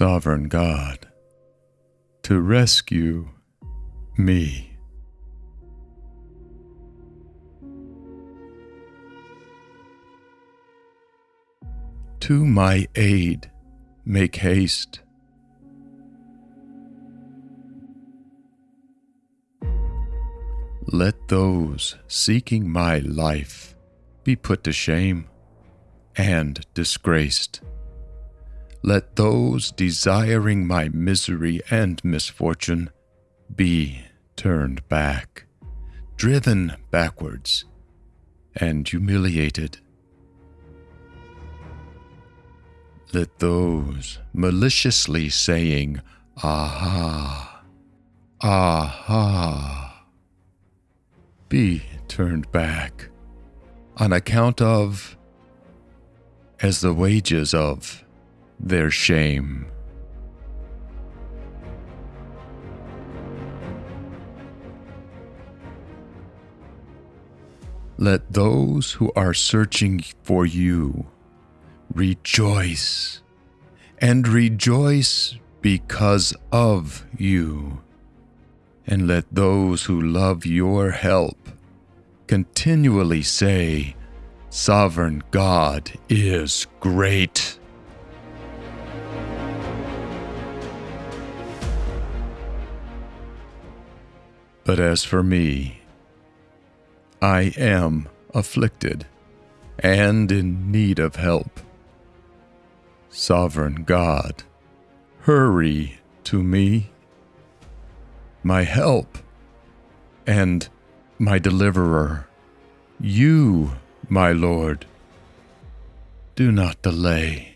Sovereign God, to rescue me. To my aid make haste. Let those seeking my life be put to shame and disgraced. Let those desiring my misery and misfortune be turned back, driven backwards, and humiliated. Let those maliciously saying, Aha, aha, be turned back on account of, as the wages of their shame. Let those who are searching for you rejoice and rejoice because of you. And let those who love your help continually say, Sovereign God is great. But as for me, I am afflicted and in need of help. Sovereign God, hurry to me, my help and my deliverer. You, my Lord, do not delay.